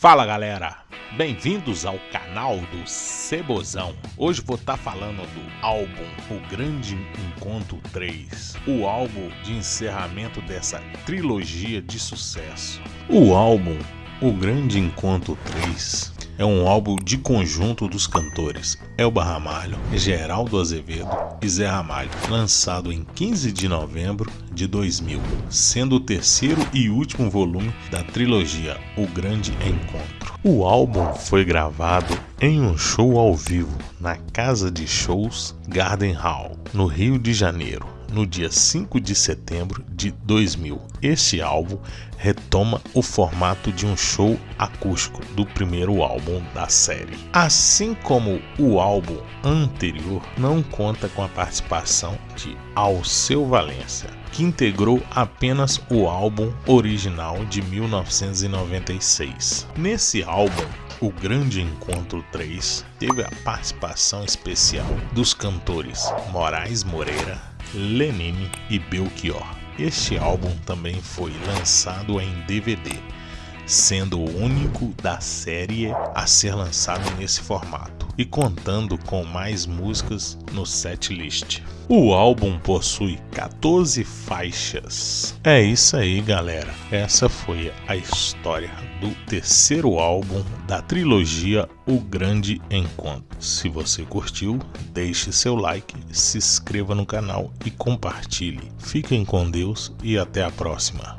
Fala galera, bem-vindos ao canal do Cebozão. Hoje vou estar tá falando do álbum O Grande Encontro 3, o álbum de encerramento dessa trilogia de sucesso. O álbum O Grande Encontro 3 é um álbum de conjunto dos cantores Elba Ramalho, Geraldo Azevedo e Zé Ramalho, lançado em 15 de novembro de 2000, sendo o terceiro e último volume da trilogia O Grande Encontro. O álbum foi gravado em um show ao vivo na casa de shows Garden Hall, no Rio de Janeiro, no dia 5 de setembro de 2000. Este álbum retoma o formato de um show acústico do primeiro álbum da série. Assim como o álbum anterior não conta com a participação de Alceu Valença, que integrou apenas o álbum original de 1996. Nesse álbum, o Grande Encontro 3 teve a participação especial dos cantores Moraes Moreira, Lenine e Belchior. Este álbum também foi lançado em DVD, sendo o único da série a ser lançado nesse formato e contando com mais músicas no setlist. O álbum possui 14 faixas. É isso aí, galera. Essa foi a história do terceiro álbum da trilogia O Grande Encontro. Se você curtiu, deixe seu like, se inscreva no canal e compartilhe. Fiquem com Deus e até a próxima.